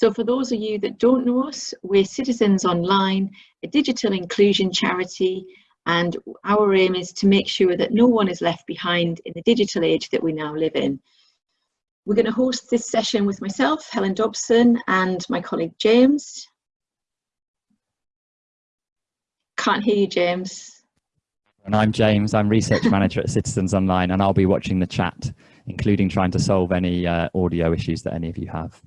So for those of you that don't know us, we're Citizens Online, a digital inclusion charity, and our aim is to make sure that no one is left behind in the digital age that we now live in. We're going to host this session with myself, Helen Dobson, and my colleague James. Can't hear you, James. And I'm James, I'm Research Manager at Citizens Online, and I'll be watching the chat, including trying to solve any uh, audio issues that any of you have.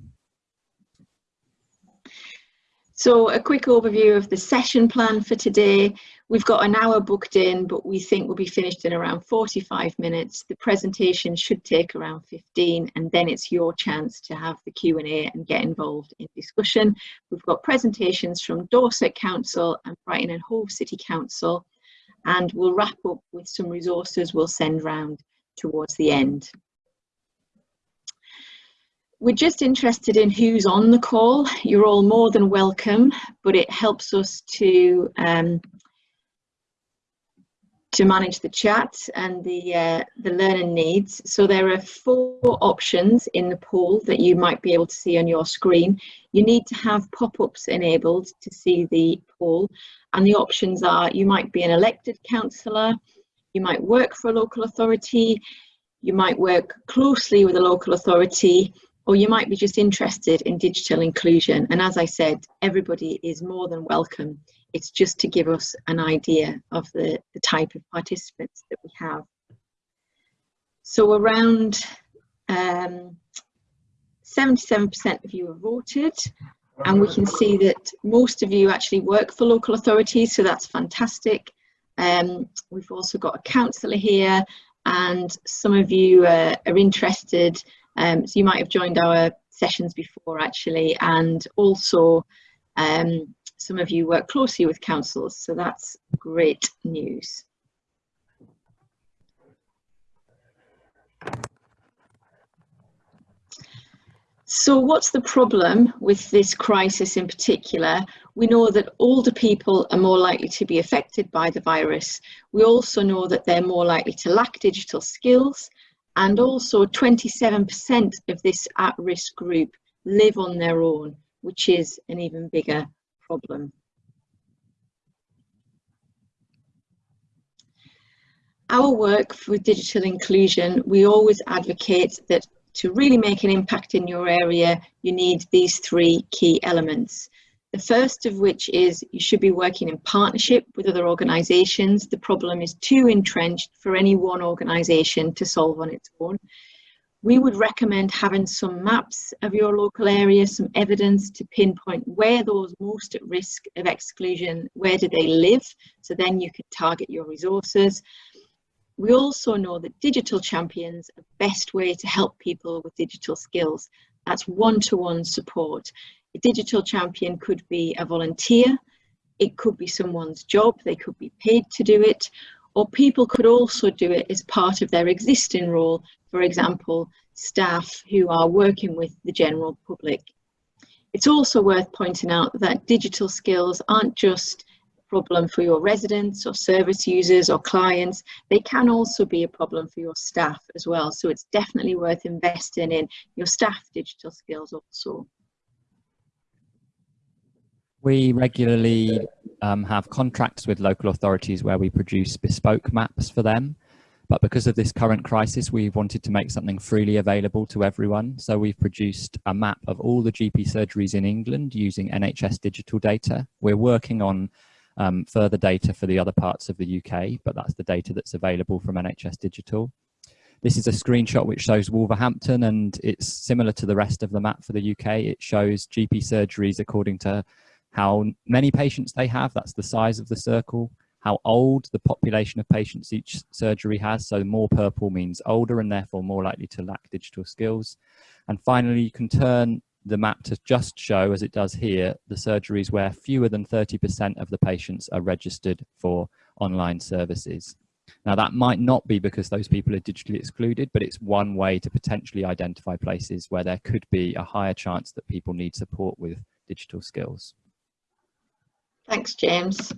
So a quick overview of the session plan for today. We've got an hour booked in, but we think we'll be finished in around 45 minutes. The presentation should take around 15, and then it's your chance to have the Q&A and get involved in discussion. We've got presentations from Dorset Council and Brighton and Hove City Council, and we'll wrap up with some resources we'll send round towards the end. We're just interested in who's on the call. You're all more than welcome, but it helps us to um, to manage the chat and the uh, the learner needs. So there are four options in the poll that you might be able to see on your screen. You need to have pop-ups enabled to see the poll, and the options are you might be an elected councillor, you might work for a local authority, you might work closely with a local authority, or you might be just interested in digital inclusion. And as I said, everybody is more than welcome. It's just to give us an idea of the, the type of participants that we have. So around 77% um, of you have voted and we can see that most of you actually work for local authorities, so that's fantastic. Um, we've also got a councillor here and some of you uh, are interested um, so you might have joined our sessions before actually, and also um, some of you work closely with councils, so that's great news. So what's the problem with this crisis in particular? We know that older people are more likely to be affected by the virus. We also know that they're more likely to lack digital skills and also 27% of this at-risk group live on their own, which is an even bigger problem. Our work for digital inclusion, we always advocate that to really make an impact in your area, you need these three key elements. The first of which is you should be working in partnership with other organisations. The problem is too entrenched for any one organisation to solve on its own. We would recommend having some maps of your local area, some evidence to pinpoint where those most at risk of exclusion, where do they live? So then you can target your resources. We also know that digital champions are the best way to help people with digital skills. That's one-to-one -one support. A digital champion could be a volunteer, it could be someone's job, they could be paid to do it, or people could also do it as part of their existing role, for example, staff who are working with the general public. It's also worth pointing out that digital skills aren't just a problem for your residents or service users or clients, they can also be a problem for your staff as well. So it's definitely worth investing in your staff digital skills also. We regularly um, have contracts with local authorities where we produce bespoke maps for them. But because of this current crisis, we wanted to make something freely available to everyone. So we've produced a map of all the GP surgeries in England using NHS digital data. We're working on um, further data for the other parts of the UK, but that's the data that's available from NHS Digital. This is a screenshot which shows Wolverhampton and it's similar to the rest of the map for the UK. It shows GP surgeries according to how many patients they have, that's the size of the circle, how old the population of patients each surgery has, so more purple means older and therefore more likely to lack digital skills. And finally, you can turn the map to just show, as it does here, the surgeries where fewer than 30% of the patients are registered for online services. Now that might not be because those people are digitally excluded, but it's one way to potentially identify places where there could be a higher chance that people need support with digital skills. Thanks, James.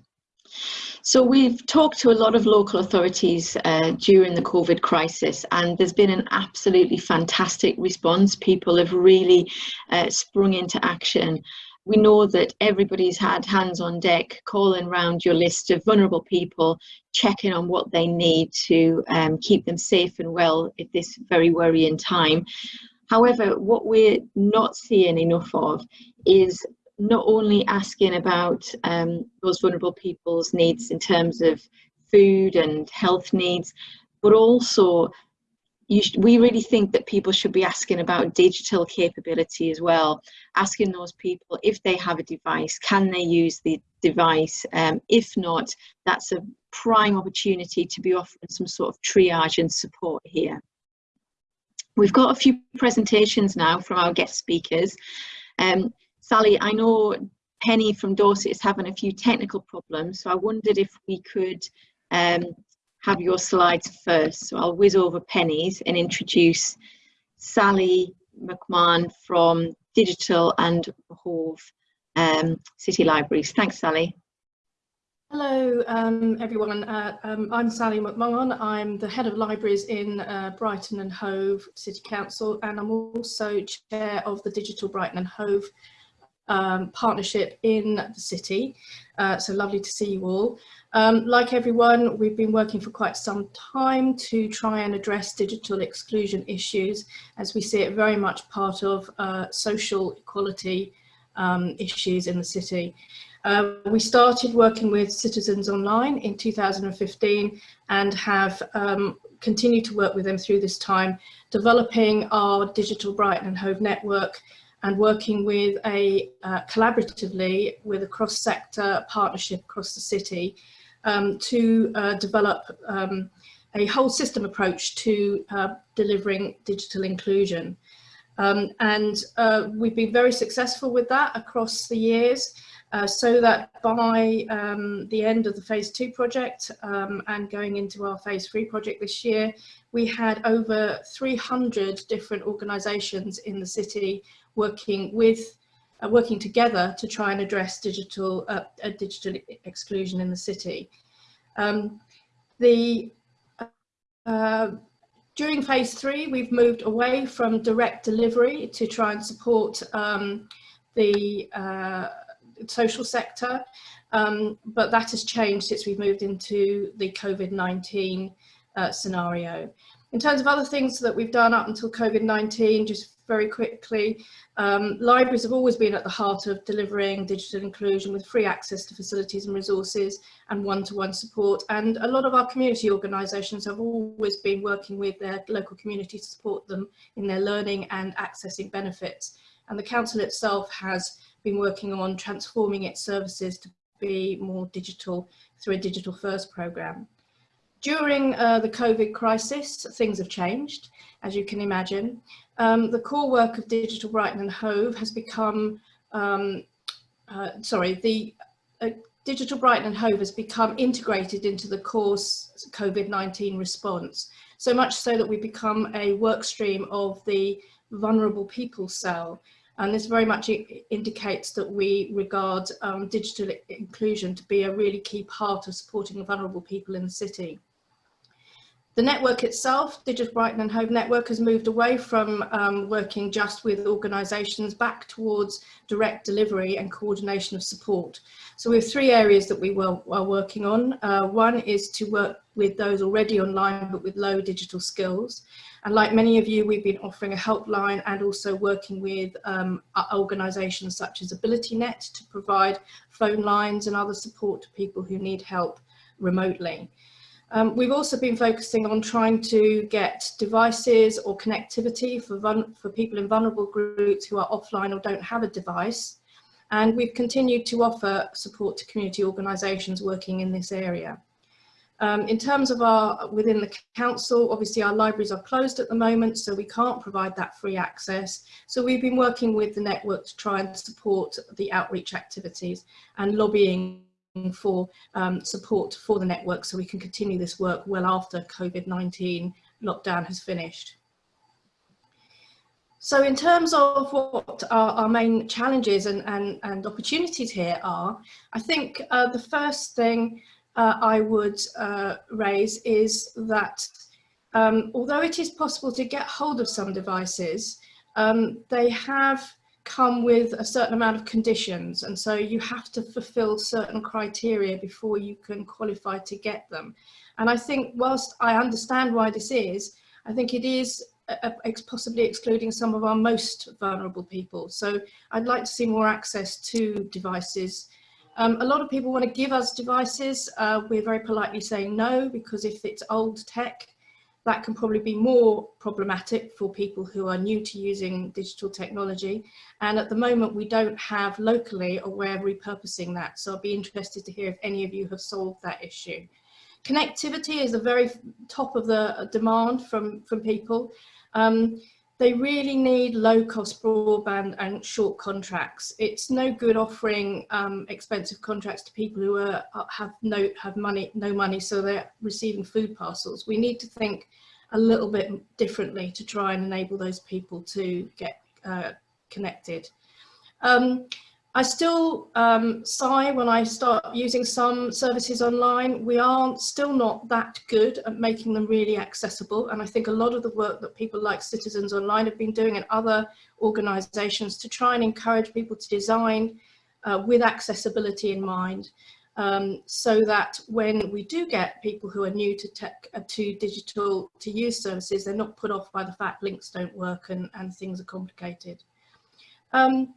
So we've talked to a lot of local authorities uh, during the COVID crisis and there's been an absolutely fantastic response. People have really uh, sprung into action. We know that everybody's had hands on deck, calling round your list of vulnerable people, checking on what they need to um, keep them safe and well at this very worrying time. However, what we're not seeing enough of is not only asking about um, those vulnerable people's needs in terms of food and health needs, but also we really think that people should be asking about digital capability as well, asking those people if they have a device, can they use the device? Um, if not, that's a prime opportunity to be offering some sort of triage and support here. We've got a few presentations now from our guest speakers. Um, Sally, I know Penny from Dorset is having a few technical problems, so I wondered if we could um, have your slides first. So I'll whiz over Penny's and introduce Sally McMahon from Digital and Hove um, City Libraries. Thanks, Sally. Hello, um, everyone. Uh, um, I'm Sally McMahon. I'm the head of libraries in uh, Brighton and Hove City Council, and I'm also chair of the Digital Brighton and Hove um, partnership in the city. Uh, so lovely to see you all. Um, like everyone, we've been working for quite some time to try and address digital exclusion issues as we see it very much part of uh, social equality um, issues in the city. Uh, we started working with Citizens Online in 2015 and have um, continued to work with them through this time, developing our digital Brighton and Hove network and working with a uh, collaboratively with a cross-sector partnership across the city um, to uh, develop um, a whole system approach to uh, delivering digital inclusion. Um, and uh, we've been very successful with that across the years. Uh, so that by um, the end of the phase two project um, and going into our phase three project this year, we had over 300 different organisations in the city working with uh, working together to try and address digital uh, digital exclusion in the city. Um, the uh, during phase three, we've moved away from direct delivery to try and support um, the uh, social sector, um, but that has changed since we've moved into the COVID-19 uh, scenario. In terms of other things that we've done up until COVID-19, just very quickly. Um, libraries have always been at the heart of delivering digital inclusion with free access to facilities and resources and one-to-one -one support. And a lot of our community organisations have always been working with their local community to support them in their learning and accessing benefits. And the council itself has been working on transforming its services to be more digital through a digital first programme. During uh, the COVID crisis, things have changed, as you can imagine. Um, the core work of Digital Brighton and Hove has become, um, uh, sorry, the uh, Digital Brighton and Hove has become integrated into the course COVID-19 response, so much so that we become a work stream of the vulnerable people cell. And this very much indicates that we regard um, digital inclusion to be a really key part of supporting vulnerable people in the city. The network itself, Digital Brighton and Hove Network, has moved away from um, working just with organisations back towards direct delivery and coordination of support. So we have three areas that we will, are working on. Uh, one is to work with those already online but with low digital skills. And like many of you, we've been offering a helpline and also working with um, organisations such as AbilityNet to provide phone lines and other support to people who need help remotely. Um, we've also been focusing on trying to get devices or connectivity for, for people in vulnerable groups who are offline or don't have a device. And we've continued to offer support to community organisations working in this area. Um, in terms of our, within the council, obviously our libraries are closed at the moment, so we can't provide that free access. So we've been working with the network to try and support the outreach activities and lobbying for um, support for the network so we can continue this work well after COVID-19 lockdown has finished. So in terms of what our, our main challenges and, and, and, opportunities here are, I think uh, the first thing uh, I would uh, raise is that um, although it is possible to get hold of some devices, um, they have come with a certain amount of conditions and so you have to fulfill certain criteria before you can qualify to get them. And I think whilst I understand why this is, I think it is possibly excluding some of our most vulnerable people. So I'd like to see more access to devices. Um, a lot of people want to give us devices. Uh, we're very politely saying no, because if it's old tech, that can probably be more problematic for people who are new to using digital technology. And at the moment, we don't have locally a way of repurposing that. So I'll be interested to hear if any of you have solved that issue. Connectivity is the very top of the demand from, from people. Um, they really need low cost broadband and short contracts. It's no good offering um, expensive contracts to people who are, have no have money no money, so they're receiving food parcels. We need to think a little bit differently to try and enable those people to get uh, connected. Um, I still um, sigh when I start using some services online. We are still not that good at making them really accessible. And I think a lot of the work that people like Citizens Online have been doing and other organizations to try and encourage people to design uh, with accessibility in mind. Um, so that when we do get people who are new to tech, uh, to digital, to use services, they're not put off by the fact links don't work and, and things are complicated. Um,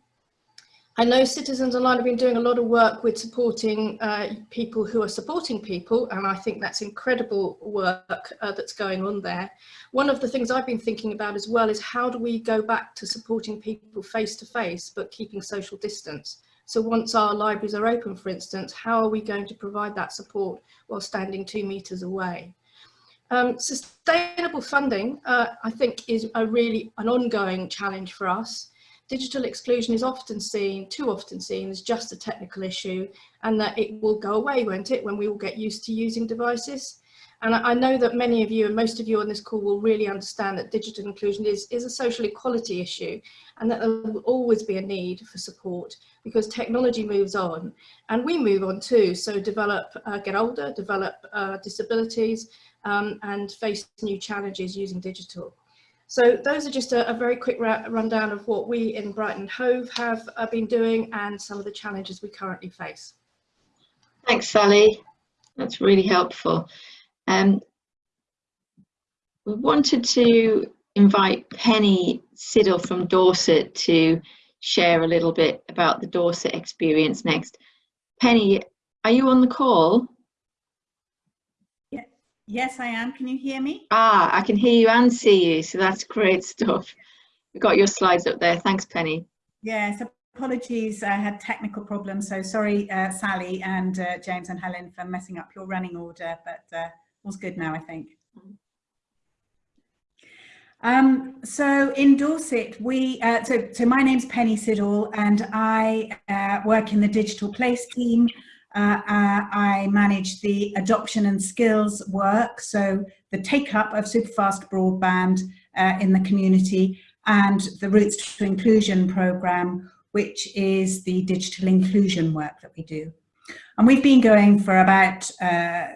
I know Citizens Online have been doing a lot of work with supporting uh, people who are supporting people, and I think that's incredible work uh, that's going on there. One of the things I've been thinking about as well is how do we go back to supporting people face to face, but keeping social distance? So once our libraries are open, for instance, how are we going to provide that support while standing two meters away? Um, sustainable funding, uh, I think, is a really an ongoing challenge for us digital exclusion is often seen, too often seen, as just a technical issue and that it will go away, won't it, when we all get used to using devices. And I know that many of you and most of you on this call will really understand that digital inclusion is, is a social equality issue and that there will always be a need for support because technology moves on and we move on too. So develop, uh, get older, develop uh, disabilities um, and face new challenges using digital. So those are just a, a very quick rundown of what we in Brighton Hove have uh, been doing and some of the challenges we currently face. Thanks, Sally. That's really helpful. Um, we wanted to invite Penny Siddle from Dorset to share a little bit about the Dorset experience next. Penny, are you on the call? Yes, I am. Can you hear me? Ah, I can hear you and see you. So that's great stuff. We've got your slides up there. Thanks, Penny. Yes, apologies. I had technical problems. So sorry, uh, Sally and uh, James and Helen for messing up your running order, but uh, all's good now, I think. Um, so in Dorset, we, uh, so, so my name's Penny Siddle and I uh, work in the digital place team. Uh, uh, I manage the adoption and skills work, so the take-up of superfast broadband uh, in the community and the Routes to Inclusion programme, which is the digital inclusion work that we do. And we've been going for about uh,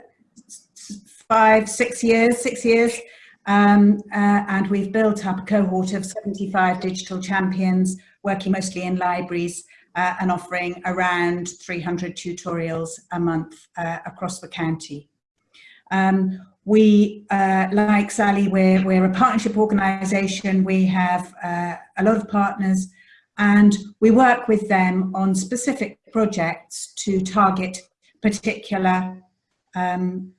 five, six years, six years, um, uh, and we've built up a cohort of 75 digital champions working mostly in libraries uh, and offering around 300 tutorials a month uh, across the county. Um, we, uh, like Sally, we're, we're a partnership organisation. We have uh, a lot of partners and we work with them on specific projects to target particular um,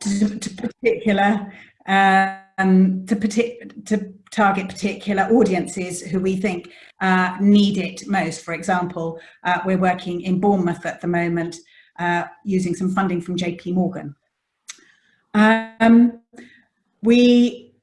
to, to particular um, to, to target particular audiences who we think uh, need it most. For example, uh, we're working in Bournemouth at the moment uh, using some funding from JP Morgan. Um, we,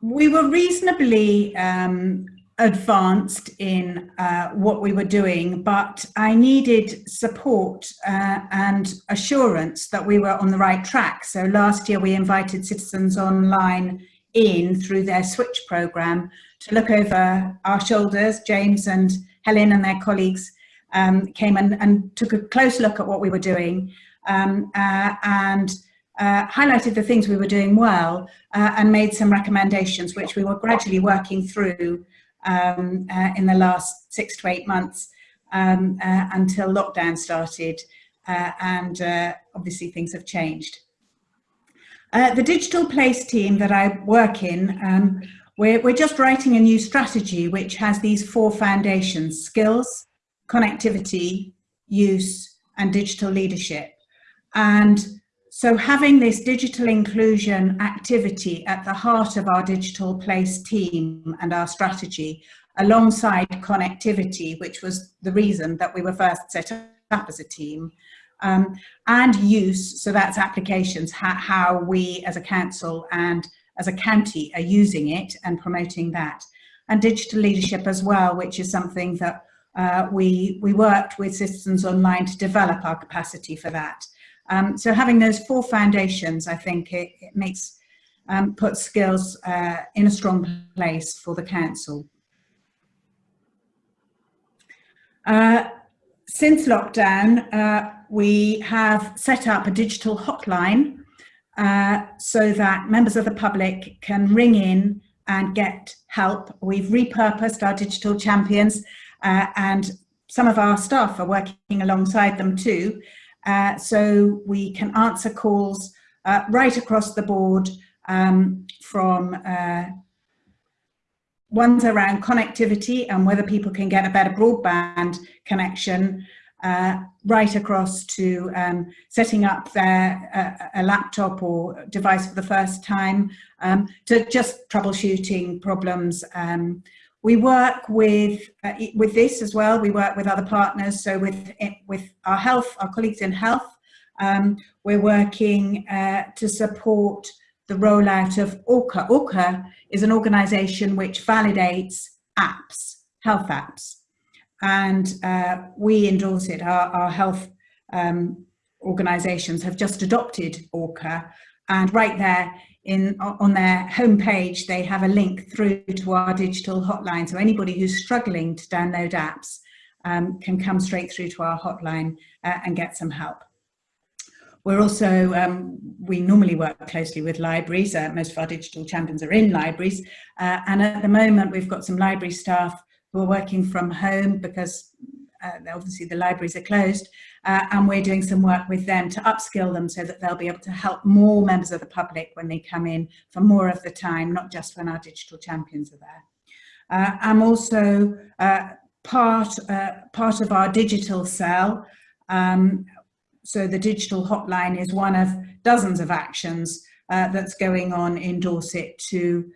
we were reasonably um, advanced in uh, what we were doing, but I needed support uh, and assurance that we were on the right track. So last year we invited Citizens Online in through their switch program to look over our shoulders. James and Helen and their colleagues um, came and, and, took a close look at what we were doing um, uh, and uh, highlighted the things we were doing well uh, and made some recommendations which we were gradually working through um, uh, in the last six to eight months um, uh, until lockdown started uh, and obviously things have changed. The digital place team that I work in, um, we're, we're just writing a new strategy which has these four foundations, skills, connectivity, use and digital leadership. And so having this digital inclusion activity at the heart of our digital place team and our strategy alongside connectivity, which was the reason that we were first set up as a team, um, and use, so that's applications, how, how we as a council and as a county are using it and promoting that. And digital leadership as well, which is something that uh, we, we worked with Citizens Online to develop our capacity for that. Um, so having those four foundations, I think it, it makes, um, put skills uh, in a strong place for the council. Uh, since lockdown, uh, we have set up a digital hotline uh, so that members of the public can ring in and get help. We've repurposed our digital champions uh, and some of our staff are working alongside them too. Uh, so we can answer calls uh, right across the board um, from uh, ones around connectivity and whether people can get a better broadband connection uh, right across to um, setting up their uh, a laptop or device for the first time um, to just troubleshooting problems um, we work with uh, with this as well. We work with other partners. So with with our health, our colleagues in health, um, we're working uh, to support the rollout of ORCHA. ORCHA is an organisation which validates apps, health apps, and uh, we endorse it. Our, our health um, organisations have just adopted ORCHA, and right there in on their homepage, they have a link through to our digital hotline. So anybody who's struggling to download apps um, can come straight through to our hotline uh, and get some help. We're also, um, we normally work closely with libraries. Uh, most of our digital champions are in libraries. Uh, and at the moment, we've got some library staff who are working from home because uh, obviously the libraries are closed uh, and we're doing some work with them to upskill them so that they'll be able to help more members of the public when they come in for more of the time, not just when our digital champions are there. Uh, I'm also uh, part, uh, part of our digital cell. Um, so the digital hotline is one of dozens of actions uh, that's going on in Dorset to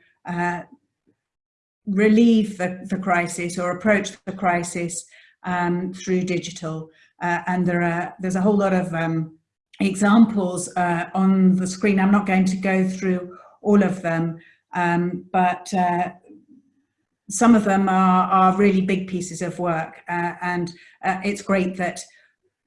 relieve the, the crisis or approach the crisis um, through digital. Uh, and there are there's a whole lot of um, examples uh, on the screen. I'm not going to go through all of them, um, but uh, some of them are, are really big pieces of work. Uh, and uh, it's great that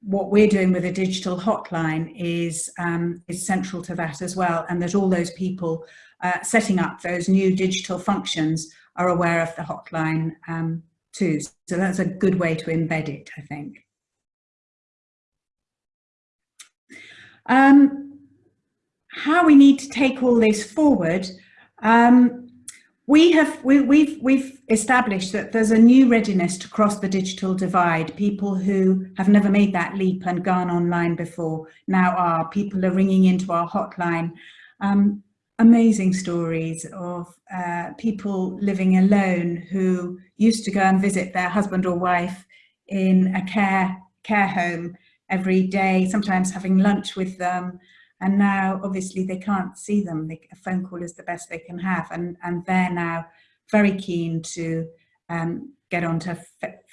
what we're doing with a digital hotline is, um, is central to that as well. And that all those people uh, setting up those new digital functions are aware of the hotline um, too. So that's a good way to embed it, I think. Um, how we need to take all this forward, um, we have we, we've we've established that there's a new readiness to cross the digital divide. People who have never made that leap and gone online before now are. People are ringing into our hotline. Um, amazing stories of uh, people living alone who used to go and visit their husband or wife in a care care home every day, sometimes having lunch with them. And now obviously they can't see them. They, a phone call is the best they can have. And, and they're now very keen to um, get onto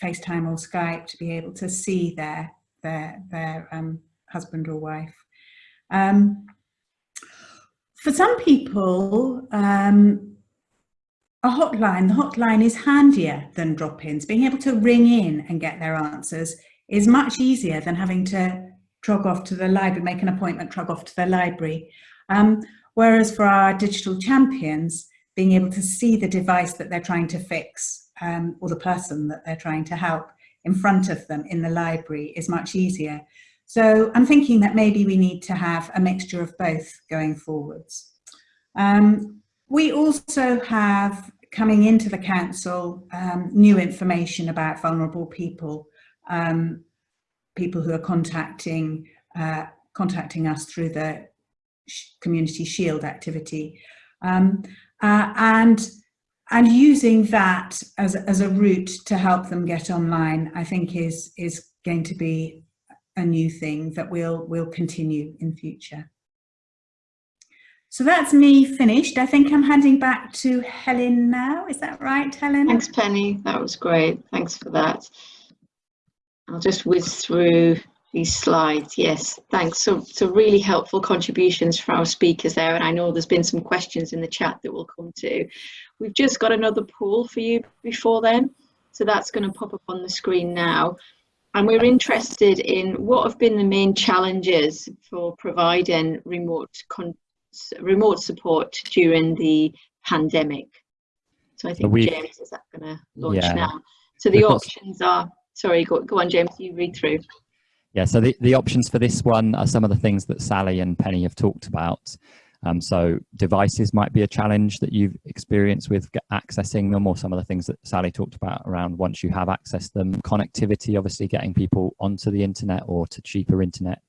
FaceTime or Skype to be able to see their, their, their um, husband or wife. Um, for some people, um, a hotline, the hotline is handier than drop-ins. Being able to ring in and get their answers is much easier than having to trog off to the library, make an appointment, trog off to the library. Um, whereas for our digital champions, being able to see the device that they're trying to fix um, or the person that they're trying to help in front of them in the library is much easier. So I'm thinking that maybe we need to have a mixture of both going forwards. Um, we also have coming into the council um, new information about vulnerable people, um, people who are contacting uh, contacting us through the community shield activity um, uh, and and using that as, as a route to help them get online I think is is going to be a new thing that will will continue in future. So that's me finished. I think I'm handing back to Helen now. Is that right, Helen? Thanks, Penny. That was great. Thanks for that. I'll just whiz through these slides. Yes, thanks. So, so really helpful contributions for our speakers there. And I know there's been some questions in the chat that we'll come to. We've just got another poll for you before then. So that's going to pop up on the screen now. And we're interested in what have been the main challenges for providing remote remote support during the pandemic. So I think we, James is that going to launch yeah. now. So the options are, sorry, go, go on James, you read through. Yeah, so the, the options for this one are some of the things that Sally and Penny have talked about. Um, so devices might be a challenge that you've experienced with accessing them or some of the things that Sally talked about around once you have accessed them. Connectivity, obviously getting people onto the internet or to cheaper internet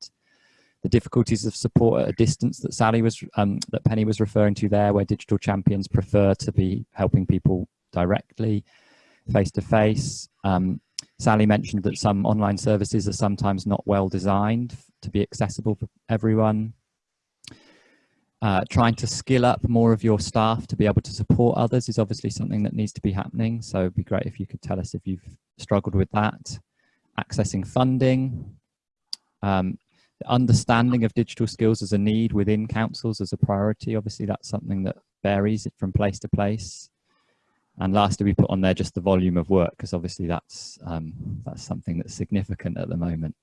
the difficulties of support at a distance that Sally was, um, that Penny was referring to there, where digital champions prefer to be helping people directly, face to face. Um, Sally mentioned that some online services are sometimes not well designed to be accessible for everyone. Uh, trying to skill up more of your staff to be able to support others is obviously something that needs to be happening. So it'd be great if you could tell us if you've struggled with that. Accessing funding, um, understanding of digital skills as a need within councils as a priority. Obviously, that's something that varies from place to place. And lastly, we put on there just the volume of work because obviously that's um, that's something that's significant at the moment.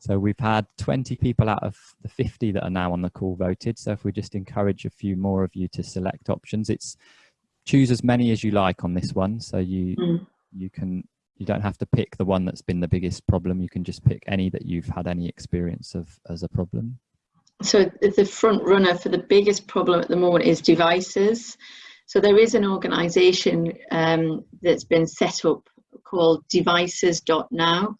So we've had 20 people out of the 50 that are now on the call voted. So if we just encourage a few more of you to select options, it's choose as many as you like on this one. So you mm. you can you don't have to pick the one that's been the biggest problem. You can just pick any that you've had any experience of as a problem. So the front runner for the biggest problem at the moment is devices. So there is an organisation um, that's been set up called devices.now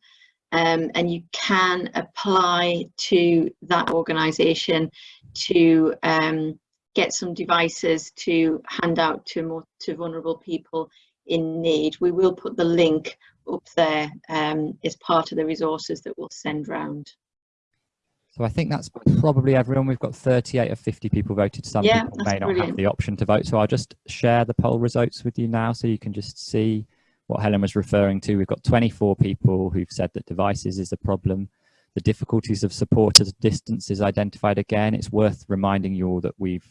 um, and you can apply to that organisation to um, get some devices to hand out to more to vulnerable people in need. We will put the link up there um, as part of the resources that we'll send round. So I think that's probably everyone. We've got 38 of 50 people voted. Some yeah, people may not brilliant. have the option to vote. So I'll just share the poll results with you now so you can just see what Helen was referring to. We've got 24 people who've said that devices is a problem. The difficulties of support at a distance is identified again. It's worth reminding you all that we've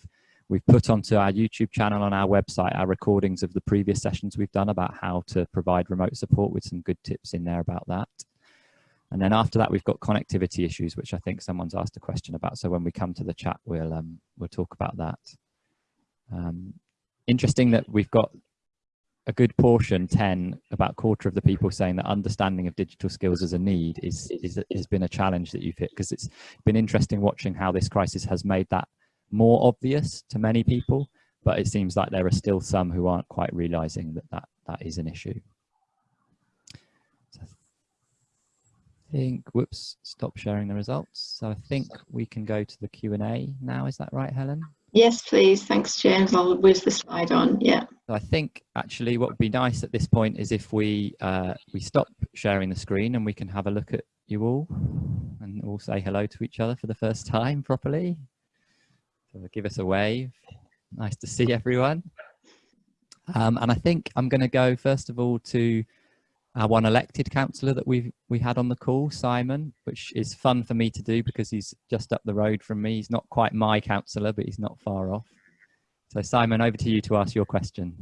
We've put onto our YouTube channel on our website our recordings of the previous sessions we've done about how to provide remote support with some good tips in there about that. And then after that, we've got connectivity issues, which I think someone's asked a question about. So when we come to the chat, we'll, um, we'll talk about that. Um, interesting that we've got a good portion, 10, about quarter of the people saying that understanding of digital skills as a need is, is has been a challenge that you've hit because it's been interesting watching how this crisis has made that more obvious to many people, but it seems like there are still some who aren't quite realizing that that, that is an issue. So I think, whoops, stop sharing the results. So I think we can go to the Q&A now. Is that right, Helen? Yes, please. Thanks, James. I'll whiz the slide on. Yeah. I think actually what would be nice at this point is if we uh, we stop sharing the screen and we can have a look at you all and all say hello to each other for the first time properly. So give us a wave. Nice to see everyone. Um, and I think I'm going to go first of all to our one elected councillor that we we had on the call, Simon, which is fun for me to do because he's just up the road from me. He's not quite my councillor, but he's not far off. So Simon, over to you to ask your question.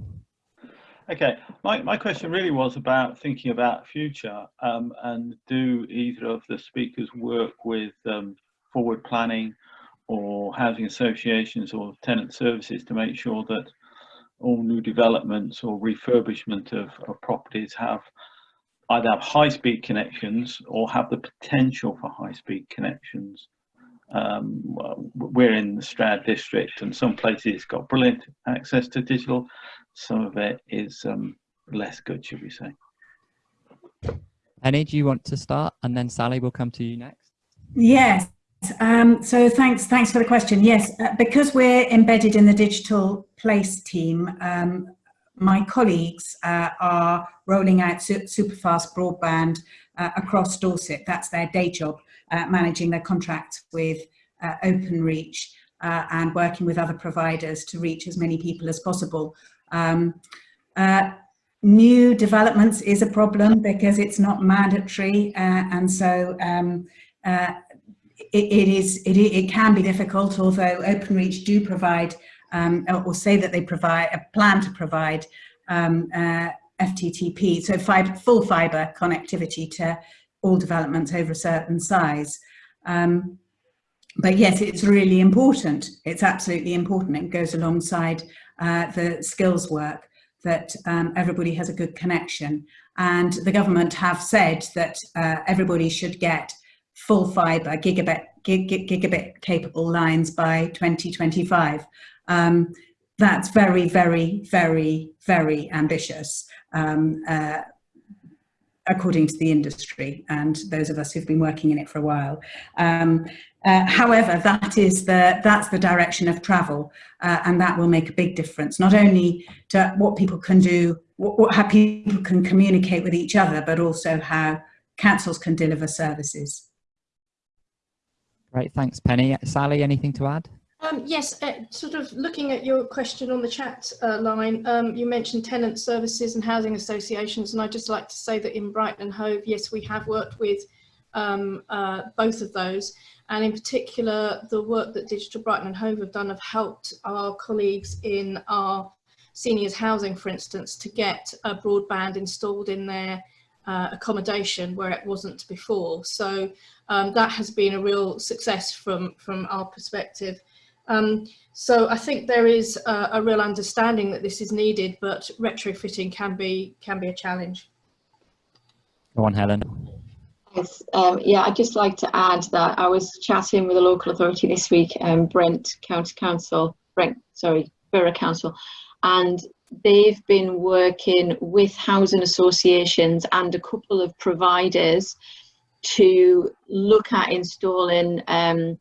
Okay, my, my question really was about thinking about future um, and do either of the speakers work with um, forward planning or housing associations or tenant services to make sure that all new developments or refurbishment of, of properties have either have high-speed connections or have the potential for high-speed connections. Um, we're in the Stroud district and some places it's got brilliant access to digital, some of it is um, less good, should we say. Penny, do you want to start? And then Sally will come to you next. Yes. Um, so thanks, thanks for the question. Yes, uh, because we're embedded in the digital place team, um, my colleagues uh, are rolling out su super fast broadband uh, across Dorset. That's their day job, uh, managing their contracts with uh, OpenReach uh, and working with other providers to reach as many people as possible. Um, new developments is a problem because it's not mandatory and so um, it, it is it, it can be difficult although openreach do provide um, or say that they provide a plan to provide um, uh, FTTP, so fiber, full fibre connectivity to all developments over a certain size. Um, but yes, it's really important. It's absolutely important. It goes alongside uh, the skills work that um, everybody has a good connection. And the government have said that uh, everybody should get full fibre, gigabit, gig, gigabit capable lines by 2025. Um, that's very, very, very, very ambitious, um, uh, according to the industry and those of us who've been working in it for a while. Um, uh, however, that is the, that's the direction of travel uh, and that will make a big difference, not only to what people can do, what, what, how people can communicate with each other, but also how councils can deliver services. Great, thanks Penny. Sally, anything to add? Um, yes, uh, sort of looking at your question on the chat uh, line, um, you mentioned tenant services and housing associations, and I'd just like to say that in Brighton and Hove, yes, we have worked with um, uh, both of those, and in particular, the work that Digital Brighton and Hove have done have helped our colleagues in our seniors housing, for instance, to get a broadband installed in their uh, accommodation where it wasn't before. So um, that has been a real success from, from our perspective. Um, so I think there is a, a, real understanding that this is needed, but retrofitting can be can be a challenge. Go on, Helen. Yes, um, yeah, I'd just like to add that I was chatting with a local authority this week, um, Brent County Council, Brent, sorry, Borough Council, and they've been working with housing associations and a couple of providers to look at installing um,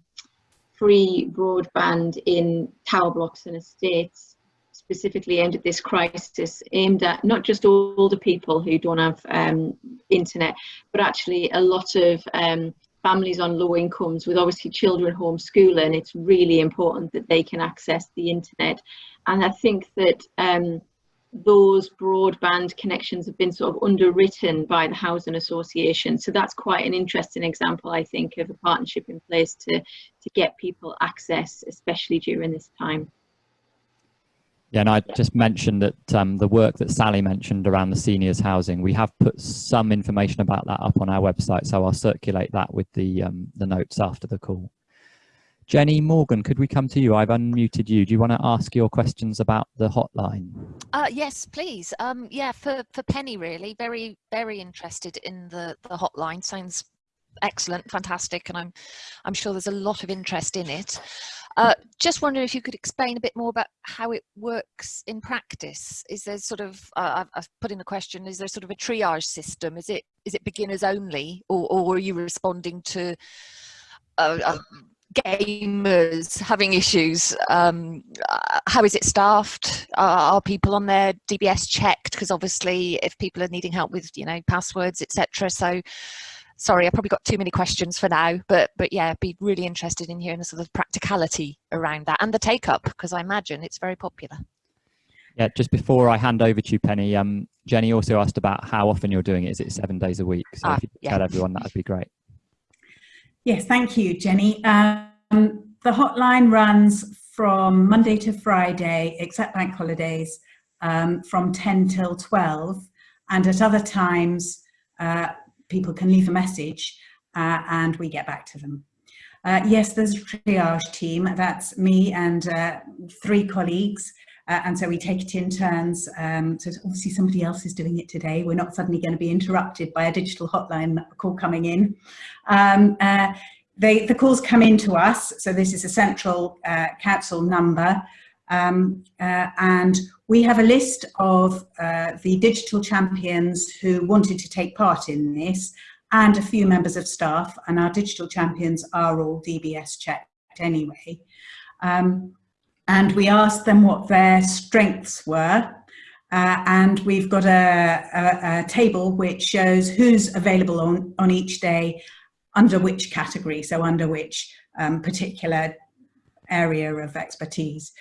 free broadband in tower blocks and estates specifically aimed at this crisis, aimed at not just older people who don't have um, internet, but actually a lot of um, families on low incomes with obviously children homeschooling. It's really important that they can access the internet. And I think that um, those broadband connections have been sort of underwritten by the housing association. So that's quite an interesting example i think of a partnership in place to to get people access especially during this time. Yeah and i just mentioned that um, the work that sally mentioned around the seniors housing we have put some information about that up on our website so i'll circulate that with the um, the notes after the call Jenny Morgan, could we come to you? I've unmuted you. Do you want to ask your questions about the hotline? Uh, yes, please. Um, yeah, for, for Penny, really, very, very interested in the, the hotline. Sounds excellent, fantastic, and I'm, I'm sure there's a lot of interest in it. Uh, just wondering if you could explain a bit more about how it works in practice. Is there sort of, uh, I've, put in the question, is there sort of a triage system? Is it is it beginners only, or, or are you responding to uh, uh gamers having issues um, uh, how is it staffed? Are, are people on their dbs checked? Because obviously if people are needing help with you know passwords etc so sorry i probably got too many questions for now but but yeah be really interested in hearing the sort of practicality around that and the take up because i imagine it's very popular. Yeah just before i hand over to you penny um jenny also asked about how often you're doing it. Is it seven days a week? So ah, if you yeah. tell everyone that would be great Yes, thank you, Jenny. Um, the hotline runs from Monday to Friday, except bank holidays, um, from 10 till 12. And at other times, uh, people can leave a message uh, and we get back to them. Uh, yes, there's a triage team. That's me and uh, three colleagues Uh, and so we take it in turns. Um, so obviously somebody else is doing it today. We're not suddenly going to be interrupted by a digital hotline call coming in. Um, uh, they, the calls come in to us. So this is a central uh, council number. Um, uh, and we have a list of uh, the digital champions who wanted to take part in this and a few members of staff and our digital champions are all DBS checked anyway. Um, and we asked them what their strengths were uh, and we've got a, a, a, table which shows who's available on, on each day under which category, so under which um, particular area of expertise.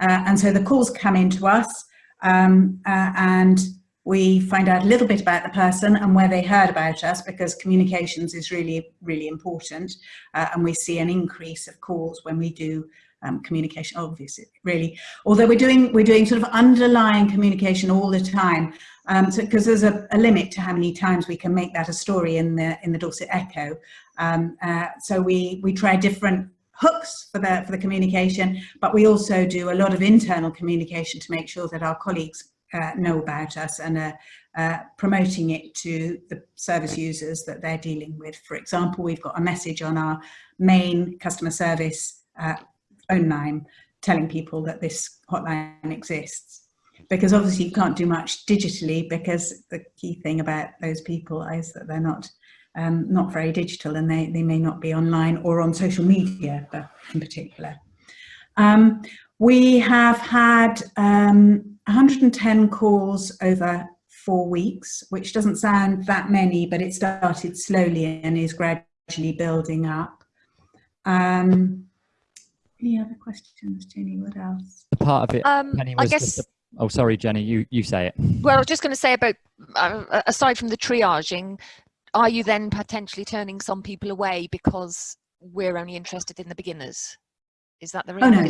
Uh, and so the calls come in to us um, uh, and we find out a little bit about the person and where they heard about us because communications is really, really important. Uh, and we see an increase of calls when we do um, communication, obviously, really. Although we're doing, we're doing sort of underlying communication all the time. Um, so, because there's a, a, limit to how many times we can make that a story in the, in the Dorset Echo. Um, uh, so we, we try different hooks for the, for the communication, but we also do a lot of internal communication to make sure that our colleagues uh, know about us and are uh, promoting it to the service users that they're dealing with. For example, we've got a message on our main customer service uh, phone line telling people that this hotline exists. Because obviously you can't do much digitally because the key thing about those people is that they're not um, not very digital and they, they may not be online or on social media in particular. Um, we have had um, 110 calls over four weeks, which doesn't sound that many, but it started slowly and is gradually building up. Um, any other questions, Jenny? What else? The part of it, um, Penny, was I guess. A, oh, sorry, Jenny. You you say it. Well, I was just going to say about uh, aside from the triaging, are you then potentially turning some people away because we're only interested in the beginners? Is that the reason? Oh, no.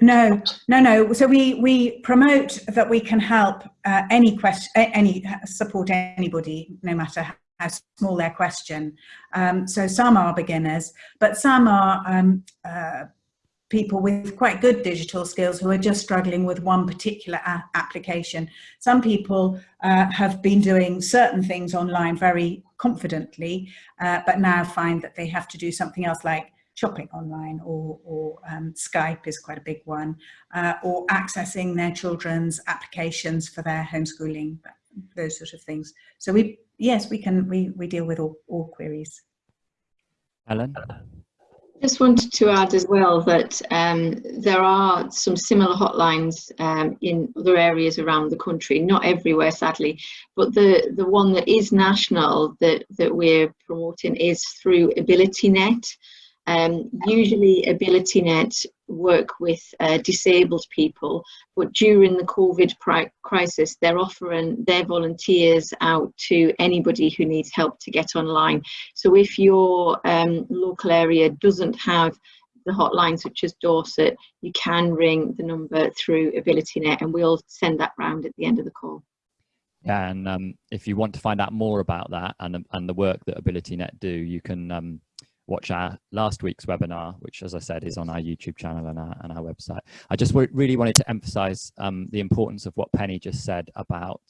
No, no, no. So we we promote that we can help uh, any question, any support anybody, no matter how small their question. Um, so some are beginners, but some are um, uh, people with quite good digital skills who are just struggling with one particular application. Some people uh, have been doing certain things online very confidently, uh, but now find that they have to do something else like shopping online or, or um, Skype is quite a big one, uh, or accessing their children's applications for their homeschooling, those sort of things. So we, yes, we can, we, we deal with all, all queries. Helen? Just wanted to add as well that um, there are some similar hotlines um, in other areas around the country, not everywhere sadly, but the, the one that is national that, that we're promoting is through AbilityNet. Um, usually AbilityNet work with uh, disabled people, but during the COVID crisis, they're offering their volunteers out to anybody who needs help to get online. So if your um, local area doesn't have the hotline such as Dorset, you can ring the number through AbilityNet and we'll send that round at the end of the call. Yeah, and um, if you want to find out more about that and, and the work that AbilityNet do, you can um, watch our last week's webinar, which, as I said, is on our YouTube channel and our, and our website. I just really wanted to emphasize um, the importance of what Penny just said about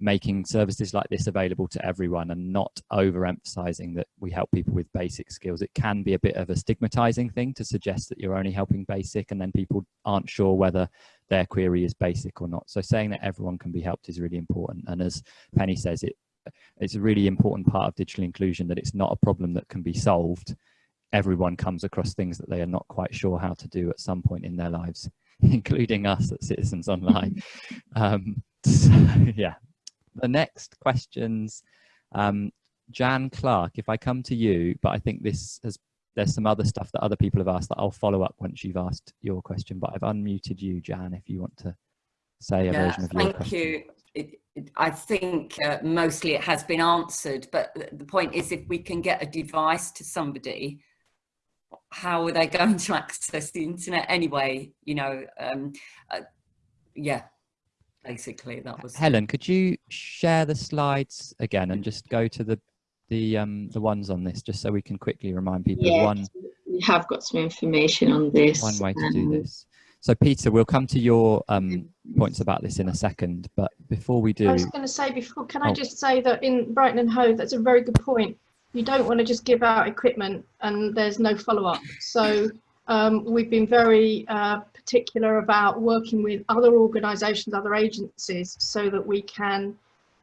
making services like this available to everyone and not overemphasizing that we help people with basic skills. It can be a bit of a stigmatizing thing to suggest that you're only helping basic and then people aren't sure whether their query is basic or not. So saying that everyone can be helped is really important. And as Penny says, it it's a really important part of digital inclusion that it's not a problem that can be solved. Everyone comes across things that they are not quite sure how to do at some point in their lives, including us at Citizens Online. um, so, yeah. The next questions, um, Jan Clark, if I come to you, but I think this has there's some other stuff that other people have asked that I'll follow up once you've asked your question, but I've unmuted you, Jan, if you want to say a yeah, version of your thank question. you. It, I think uh, mostly it has been answered, but the point is if we can get a device to somebody, how are they going to access the internet anyway? You know, um, uh, yeah, basically that was. Helen, could you share the slides again and just go to the the um the ones on this just so we can quickly remind people yeah, one we have got some information on this one way to do um, this So Peter, we'll come to your um, points about this in a second, but before we do... I was going to say before, can I Oh. just say that in Brighton and Hove, that's a very good point. You don't want to just give out equipment and there's no follow-up. So um, we've been very uh, particular about working with other organisations, other agencies, so that we can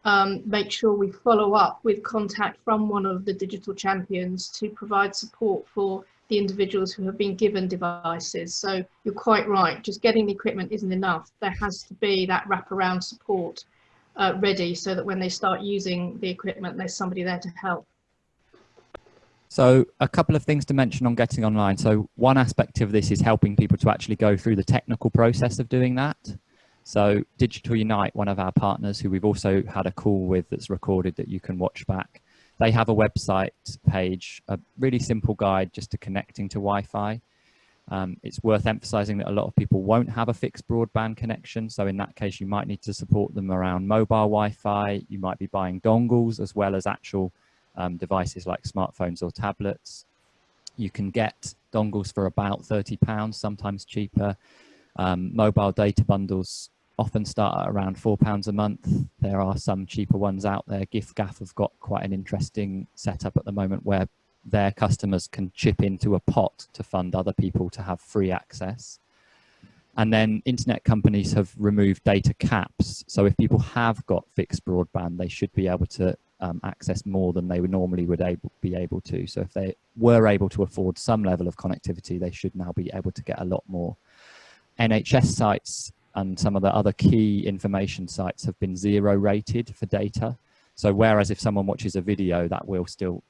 um, make sure we follow up with contact from one of the digital champions to provide support for the individuals who have been given devices. So you're quite right, just getting the equipment isn't enough. There has to be that wraparound support uh, ready so that when they start using the equipment, there's somebody there to help. So a couple of things to mention on getting online. So one aspect of this is helping people to actually go through the technical process of doing that. So Digital Unite, one of our partners who we've also had a call with that's recorded that you can watch back, they have a website page, a really simple guide just to connecting to Wi-Fi. Um, it's worth emphasizing that a lot of people won't have a fixed broadband connection. So in that case, you might need to support them around mobile Wi-Fi. You might be buying dongles as well as actual um, devices like smartphones or tablets. You can get dongles for about £30, sometimes cheaper. Um, mobile data bundles often start at around £4 a month. There are some cheaper ones out there. giffgaff have got quite an interesting setup at the moment where their customers can chip into a pot to fund other people to have free access. And then internet companies have removed data caps. So if people have got fixed broadband, they should be able to um, access more than they would normally would able, be able to. So if they were able to afford some level of connectivity, they should now be able to get a lot more. NHS sites and some of the other key information sites have been zero rated for data. So whereas if someone watches a video, that will still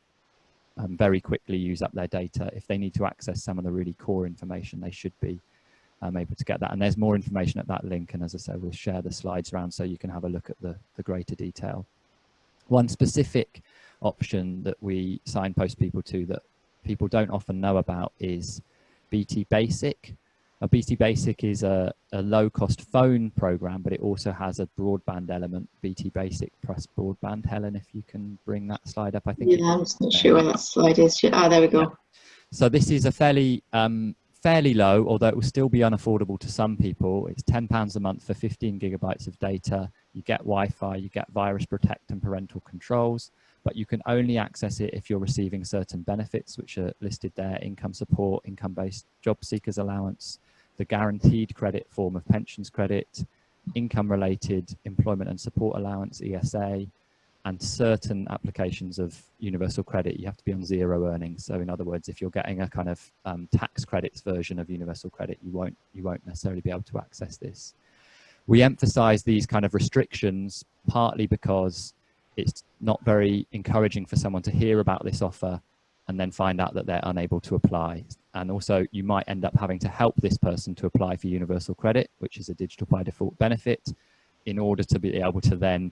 um, very quickly use up their data. If they need to access some of the really core information, they should be um, able to get that. And there's more information at that link. And as I said, we'll share the slides around so you can have a look at the, the greater detail. One specific option that we signpost people to that people don't often know about is BT Basic. Now, BT Basic is a, a low cost phone program, but it also has a broadband element, BT Basic plus broadband. Helen, if you can bring that slide up, I think. Yeah, I'm just not sure where that slide is. Ah, there we go. So this is a fairly um, fairly low, although it will still be unaffordable to some people. It's £10 a month for 15 gigabytes of data. You get Wi-Fi, you get virus protect and parental controls, but you can only access it if you're receiving certain benefits, which are listed there, income support, income-based job seekers allowance, the guaranteed credit form of pensions credit, income-related employment and support allowance, ESA, and certain applications of universal credit, you have to be on zero earnings. So in other words, if you're getting a kind of um, tax credits version of universal credit, you won't, you won't necessarily be able to access this. We emphasize these kind of restrictions partly because it's not very encouraging for someone to hear about this offer and then find out that they're unable to apply. And also you might end up having to help this person to apply for universal credit, which is a digital by default benefit, in order to be able to then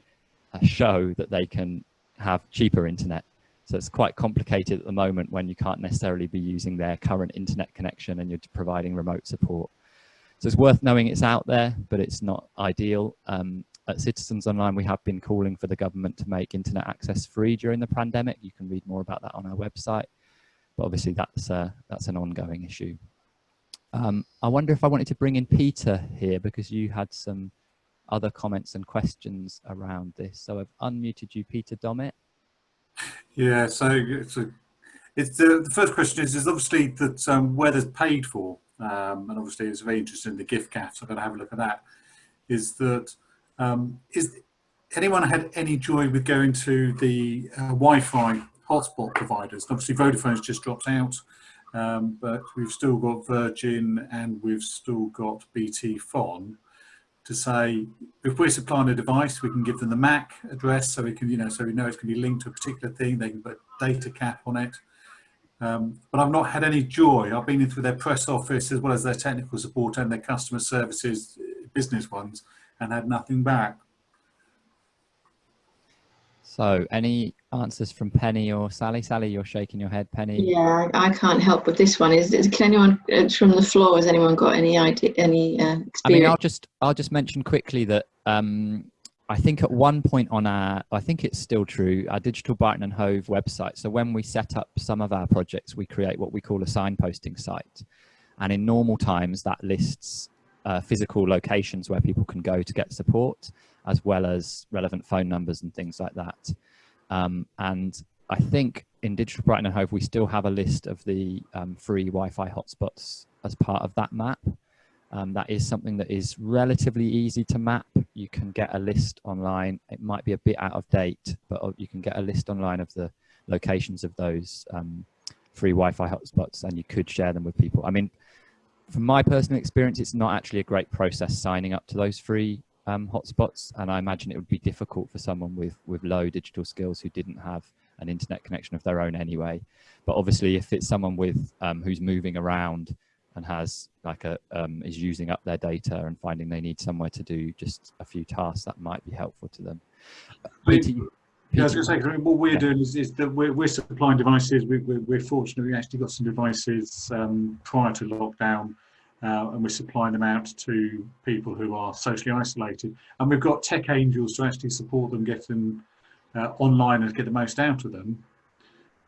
uh, show that they can have cheaper internet. So it's quite complicated at the moment when you can't necessarily be using their current internet connection and you're providing remote support. So it's worth knowing it's out there, but it's not ideal. Um, at Citizens Online, we have been calling for the government to make internet access free during the pandemic. You can read more about that on our website, but obviously that's, uh, that's an ongoing issue. Um, I wonder if I wanted to bring in Peter here because you had some other comments and questions around this. So I've unmuted you, Peter Domit. Yeah, so it's, a, it's the, the first question is, is obviously that um, where there's paid for, um, and obviously it's very interesting the giffgaff, so I'm to have a look at that, is that um, is anyone had any joy with going to the uh, Wi-Fi hotspot providers? Obviously Vodafone's just dropped out, um, but we've still got Virgin and we've still got BT Fon to say if we're supplying a device, we can give them the MAC address so we can, you know, so we know it's going to be linked to a particular thing. They can put data cap on it. Um, but I've not had any joy. I've been in through their press office as well as their technical support and their customer services, business ones, and had nothing back. So any answers from Penny or Sally? Sally, you're shaking your head, Penny. Yeah, I can't help with this one. Is, is can anyone uh, from the floor? Has anyone got any idea, any uh, experience? I mean, I'll just I'll just mention quickly that um, I think at one point on our, I think it's still true, our Digital Brighton and Hove website. So when we set up some of our projects, we create what we call a signposting site, and in normal times that lists uh, physical locations where people can go to get support, as well as relevant phone numbers and things like that. Um, and I think in Digital Brighton and Hove, we still have a list of the um, free Wi-Fi hotspots as part of that map. Um, that is something that is relatively easy to map. You can get a list online. It might be a bit out of date, but uh, you can get a list online of the locations of those um, free Wi-Fi hotspots and you could share them with people. I mean, from my personal experience, it's not actually a great process signing up to those free um, hotspots. And I imagine it would be difficult for someone with, with low digital skills who didn't have an internet connection of their own anyway. But obviously if it's someone with um, who's moving around and has like a um, is using up their data and finding they need somewhere to do just a few tasks that might be helpful to them. Peter, yeah, I was going to say, what we're yeah. doing is, is that we're, we're, supplying devices. We, we're, we're, fortunate we actually got some devices um, prior to lockdown uh, and we're supplying them out to people who are socially isolated. And we've got tech angels to actually support them, get them uh, online and get the most out of them.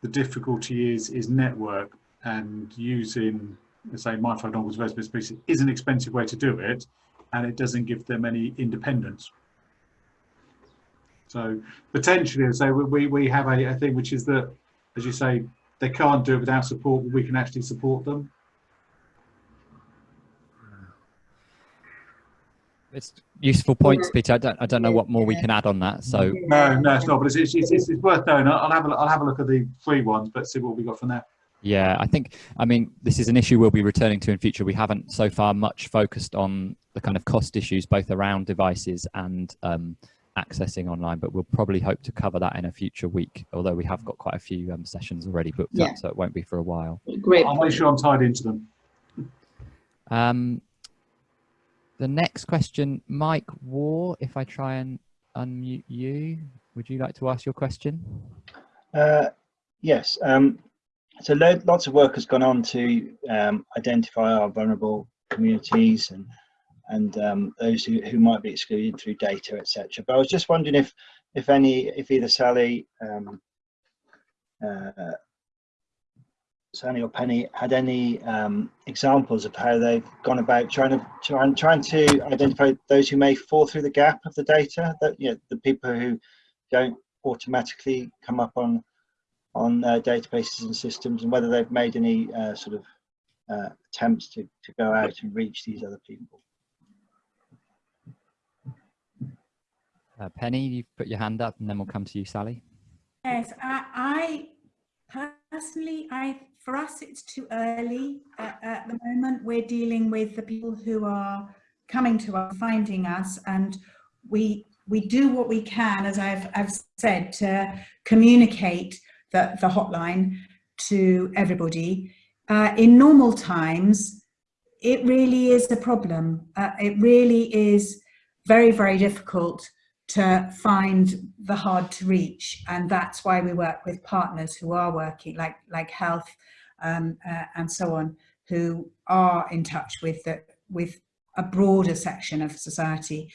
The difficulty is is network and using, say, MiFi dongles versus species is an expensive way to do it, and it doesn't give them any independence. So potentially, so we we have a, a thing which is that, as you say, they can't do it without support, but we can actually support them. It's useful points, Peter. I don't, I don't know what more we can add on that. So no, no, it's not. But it's, it's, it's, it's worth knowing. I'll have a, I'll have a look at the free ones, but see what we got from there. Yeah, I think, I mean, this is an issue we'll be returning to in future. We haven't so far much focused on the kind of cost issues, both around devices and um, accessing online, but we'll probably hope to cover that in a future week, although we have got quite a few um, sessions already booked yeah. up, so it won't be for a while. Great. I'll make sure I'm tied into them. Um, the next question, Mike War, if I try and unmute you, would you like to ask your question? Uh, yes. Um, so lots of work has gone on to um, identify our vulnerable communities and and um, those who, who might be excluded through data, etc. But I was just wondering if if any, if either Sally um, uh, Sally or Penny had any um, examples of how they've gone about trying to trying trying to identify those who may fall through the gap of the data that you know the people who don't automatically come up on on uh, databases and systems and whether they've made any uh, sort of uh, attempts to, to go out and reach these other people. Uh, Penny, you put your hand up and then we'll come to you, Sally. Yes, I, I personally, I for us, it's too early at, at, the moment. We're dealing with the people who are coming to us, finding us, and we we do what we can, as I've, I've said, to communicate the, the hotline to everybody. Uh, in normal times, it really is a problem. Uh, it really is very, very difficult to find the hard to reach. And that's why we work with partners who are working like like health um, uh, and so on who are in touch with the, with a broader section of society.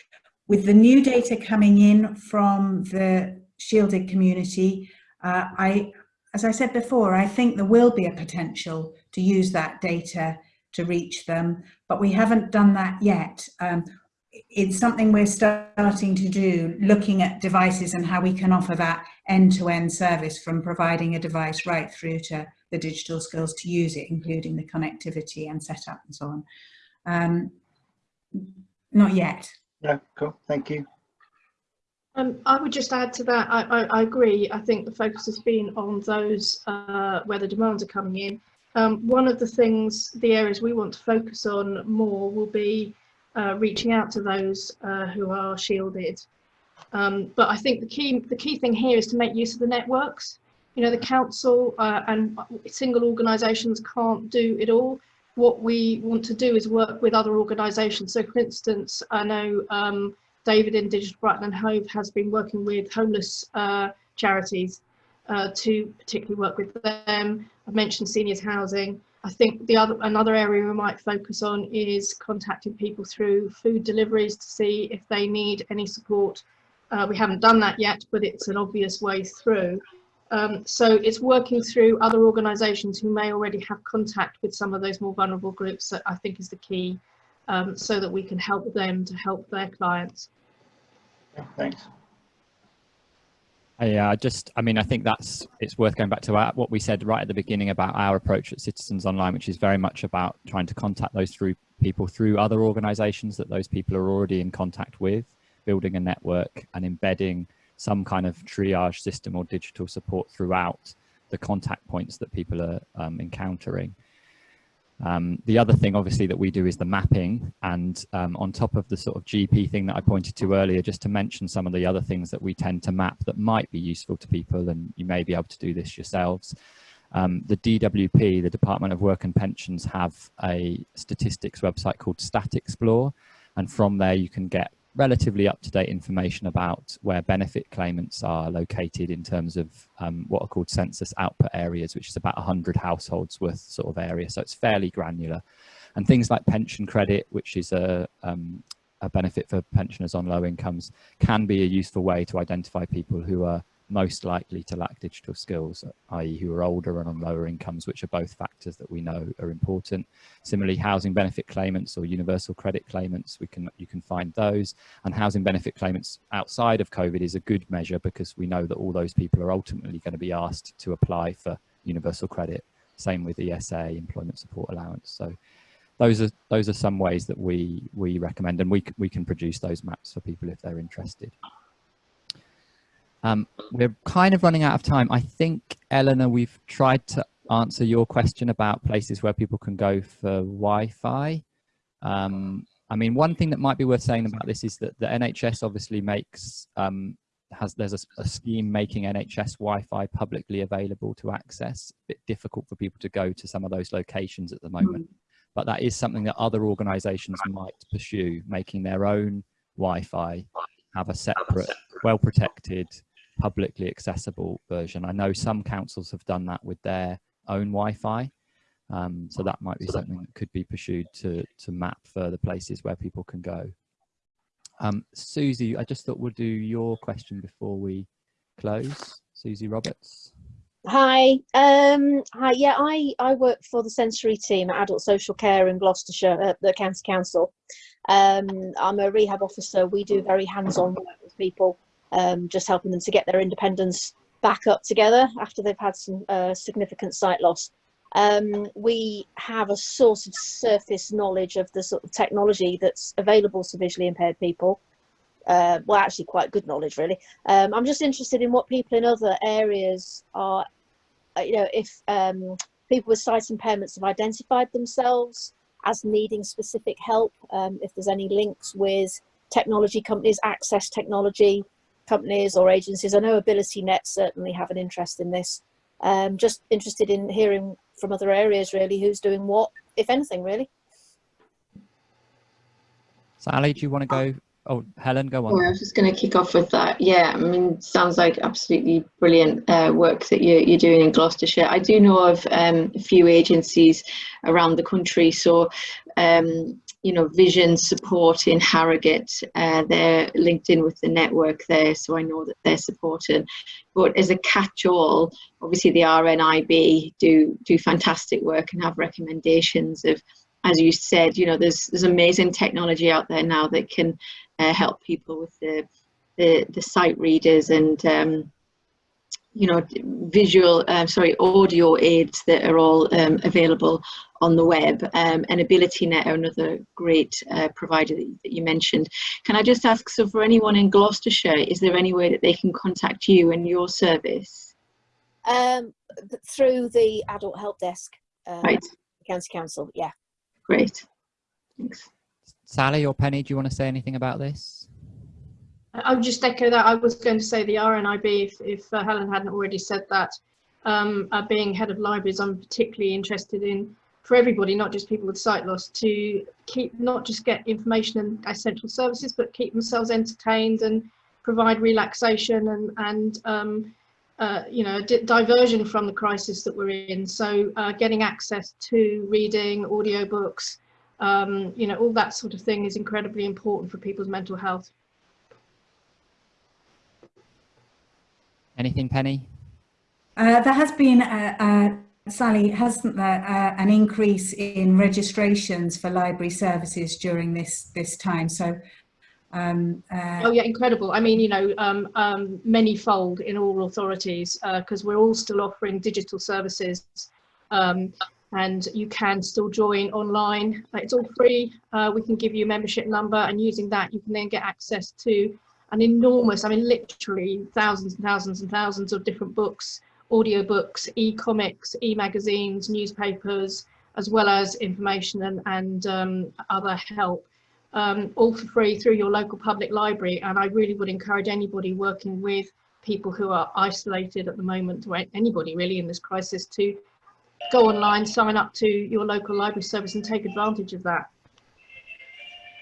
With the new data coming in from the shielded community uh, I as I said before I think there will be a potential to use that data to reach them but we haven't done that yet. Um, it's something we're starting to do, looking at devices and how we can offer that end-to-end -end service from providing a device right through to the digital skills to use it, including the connectivity and setup and so on. Um, not yet. Yeah, cool. Thank you. Um, I would just add to that, I, I, I, agree. I think the focus has been on those uh, where the demands are coming in. Um, one of the things, the areas we want to focus on more will be uh, reaching out to those uh, who are shielded. Um, but I think the key the key thing here is to make use of the networks. You know, the council uh, and single organisations can't do it all. What we want to do is work with other organisations. So, for instance, I know um, David in Digital Brighton and Hove has been working with homeless uh, charities uh, to particularly work with them. I've mentioned seniors housing. I think the other another area we might focus on is contacting people through food deliveries to see if they need any support. Uh, we haven't done that yet, but it's an obvious way through. Um, so it's working through other organisations who may already have contact with some of those more vulnerable groups that I think is the key um, so that we can help them to help their clients. Thanks. Yeah, I just, I mean, I think that's, it's worth going back to our, what we said right at the beginning about our approach at Citizens Online, which is very much about trying to contact those through people through other organizations that those people are already in contact with, building a network and embedding some kind of triage system or digital support throughout the contact points that people are um, encountering. Um, the other thing obviously that we do is the mapping and um, on top of the sort of GP thing that I pointed to earlier, just to mention some of the other things that we tend to map that might be useful to people and you may be able to do this yourselves. Um, the DWP, the Department of Work and Pensions have a statistics website called Stat-Xplore and from there you can get relatively up-to-date information about where benefit claimants are located in terms of um, what are called census output areas, which is about 100 households worth sort of area. So it's fairly granular. And things like pension credit, which is a, um, a benefit for pensioners on low incomes, can be a useful way to identify people who are most likely to lack digital skills, i.e. who are older and on lower incomes, which are both factors that we know are important. Similarly, housing benefit claimants or universal credit claimants, we can you can find those. And housing benefit claimants outside of COVID is a good measure because we know that all those people are ultimately going to be asked to apply for universal credit. Same with ESA, employment support allowance. So those are those are some ways that we we recommend and we, we can produce those maps for people if they're interested. Um, we're kind of running out of time. I think, Eleanor, we've tried to answer your question about places where people can go for Wi-Fi. Um, I mean, one thing that might be worth saying about this is that the NHS obviously makes, um, has there's a, a, scheme making NHS Wi-Fi publicly available to access. A bit difficult for people to go to some of those locations at the moment. Mm. But that is something that other organisations might pursue, making their own Wi-Fi have a separate, well protected publicly accessible version. I know some councils have done that with their own Wi-Fi. Um, so that might be something that could be pursued to, to map further places where people can go. Um, Susie, I just thought we'll do your question before we close. Susie Roberts. Hi, um, hi. Yeah, I, I work for the sensory team at Adult Social Care in Gloucestershire at the County Council. Um, I'm a rehab officer. We do very hands-on work with people um, just helping them to get their independence back up together after they've had some uh, significant sight loss. Um, we have a sort of surface knowledge of the sort of technology that's available to visually impaired people. Uh, well, actually quite good knowledge, really. Um, I'm just interested in what people in other areas are, uh, you know, if um, people with sight impairments have identified themselves as needing specific help, um, if there's any links with technology companies, access technology, companies or agencies. I know AbilityNet certainly have an interest in this. Um, just interested in hearing from other areas really who's doing what, if anything really. Sally, do you want to go? Oh, Helen, go on. I was just going to kick off with that. Yeah, I mean, sounds like absolutely brilliant uh, work that you're, you're doing in Gloucestershire. I do know of um, a few agencies around the country. So um, you know, vision support in Harrogate. Uh, they're linked in with the network there, so I know that they're supported. But as a catch-all, obviously the RNIB do do fantastic work and have recommendations of, as you said, you know, there's there's amazing technology out there now that can uh, help people with the the, the sight readers and um, you know, visual, uh, sorry, audio aids that are all um, available on the web um, and AbilityNet are another great uh, provider that, that, you mentioned. Can I just ask, so for anyone in Gloucestershire, is there any way that they can contact you and your service? Um, through the adult help desk, uh, right. County Council, yeah. Great, thanks. Sally or Penny, do you want to say anything about this? I would just echo that. I was going to say the RNIB, if, if uh, Helen hadn't already said that, um, uh, being head of libraries, I'm particularly interested in, for everybody, not just people with sight loss, to keep, not just get information and essential services, but keep themselves entertained and provide relaxation and, and um, uh, you know, diversion from the crisis that we're in. So uh, getting access to reading, audiobooks, um, you know, all that sort of thing is incredibly important for people's mental health. Anything, Penny? Uh, there has been a, Sally, hasn't there uh, an increase in registrations for library services during this this time? So, um, uh, oh yeah, incredible. I mean, you know, um, um, many-fold in all authorities because uh, we're all still offering digital services, um, and you can still join online. It's all free. Uh, we can give you a membership number, and using that, you can then get access to an enormous, I mean, literally thousands and thousands and thousands of different books audiobooks, e-comics, e-magazines, newspapers, as well as information and, and um, other help, um, all for free through your local public library. And I really would encourage anybody working with people who are isolated at the moment, or anybody really in this crisis, to go online, sign up to your local library service and take advantage of that.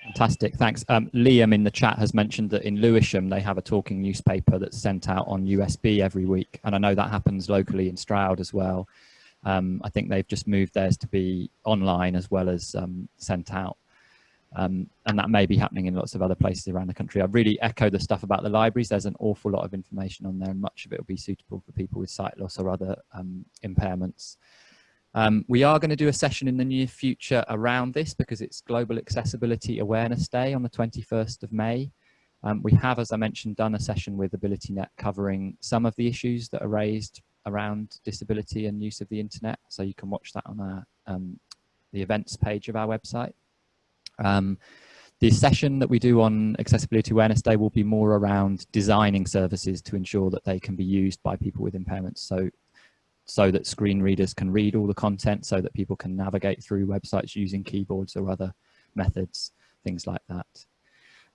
Fantastic, thanks. Um, Liam in the chat has mentioned that in Lewisham they have a talking newspaper that's sent out on USB every week, and I know that happens locally in Stroud as well. Um, I think they've just moved theirs to be online as well as um, sent out. Um, and that may be happening in lots of other places around the country. I really echo the stuff about the libraries. There's an awful lot of information on there and much of it will be suitable for people with sight loss or other um, impairments. Um, we are going to do a session in the near future around this because it's Global Accessibility Awareness Day on the 21st of May. Um, we have, as I mentioned, done a session with AbilityNet covering some of the issues that are raised around disability and use of the internet. So you can watch that on our, um, the events page of our website. Um, the session that we do on Accessibility Awareness Day will be more around designing services to ensure that they can be used by people with impairments. So so that screen readers can read all the content so that people can navigate through websites using keyboards or other methods, things like that.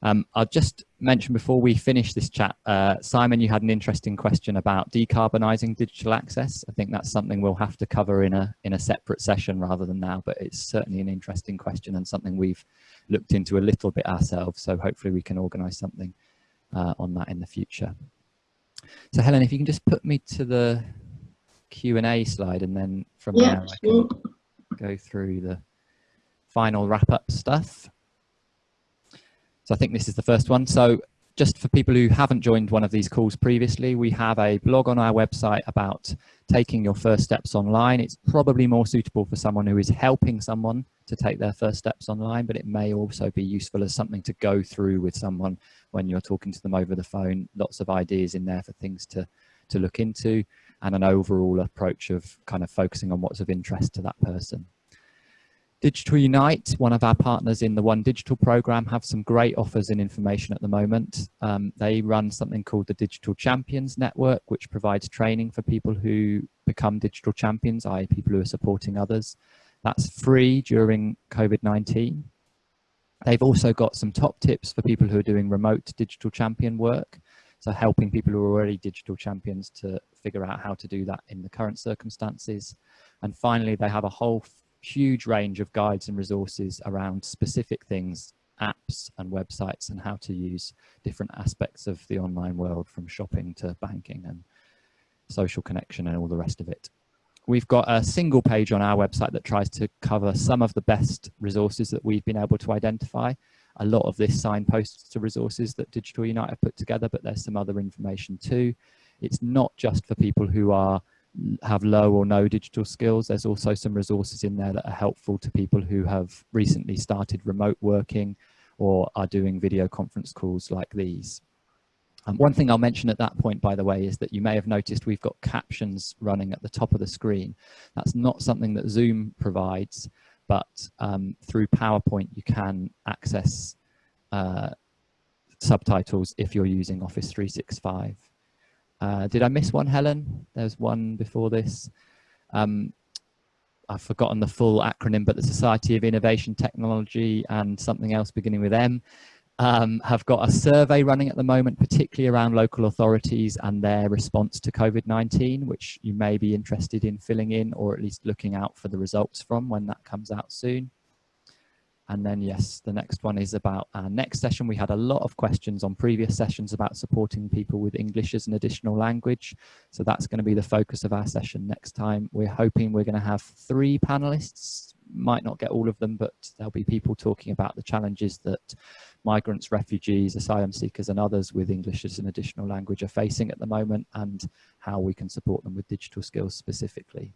Um, I'll just mention before we finish this chat, uh, Simon, you had an interesting question about decarbonising digital access. I think that's something we'll have to cover in a, in a separate session rather than now, but it's certainly an interesting question and something we've looked into a little bit ourselves. So hopefully we can organise something uh, on that in the future. So Helen, if you can just put me to the Q&A slide and then from yeah, there I can go through the final wrap up stuff. So I think this is the first one. So just for people who haven't joined one of these calls previously, we have a blog on our website about taking your first steps online. It's probably more suitable for someone who is helping someone to take their first steps online, but it may also be useful as something to go through with someone when you're talking to them over the phone. Lots of ideas in there for things to, to look into and an overall approach of kind of focusing on what's of interest to that person. Digital Unite, one of our partners in the One Digital program, have some great offers and information at the moment. Um, they run something called the Digital Champions Network, which provides training for people who become digital champions, i.e. people who are supporting others. That's free during COVID-19. They've also got some top tips for people who are doing remote digital champion work. So helping people who are already digital champions to figure out how to do that in the current circumstances. And finally, they have a whole huge range of guides and resources around specific things, apps and websites and how to use different aspects of the online world from shopping to banking and social connection and all the rest of it. We've got a single page on our website that tries to cover some of the best resources that we've been able to identify a lot of this signposts to resources that Digital Unite have put together, but there's some other information too. It's not just for people who are have low or no digital skills. There's also some resources in there that are helpful to people who have recently started remote working or are doing video conference calls like these. Um, one thing I'll mention at that point, by the way, is that you may have noticed we've got captions running at the top of the screen. That's not something that Zoom provides but um, through PowerPoint you can access uh, subtitles if you're using Office 365. Uh, did I miss one, Helen? There's one before this. Um, I've forgotten the full acronym, but the Society of Innovation Technology and something else beginning with M um, have got a survey running at the moment, particularly around local authorities and their response to COVID-19, which you may be interested in filling in or at least looking out for the results from when that comes out soon. And then yes, the next one is about our next session. We had a lot of questions on previous sessions about supporting people with English as an additional language. So that's going to be the focus of our session next time. We're hoping we're going to have three panelists, might not get all of them, but there'll be people talking about the challenges that migrants, refugees, asylum seekers and others with English as an additional language are facing at the moment and how we can support them with digital skills specifically.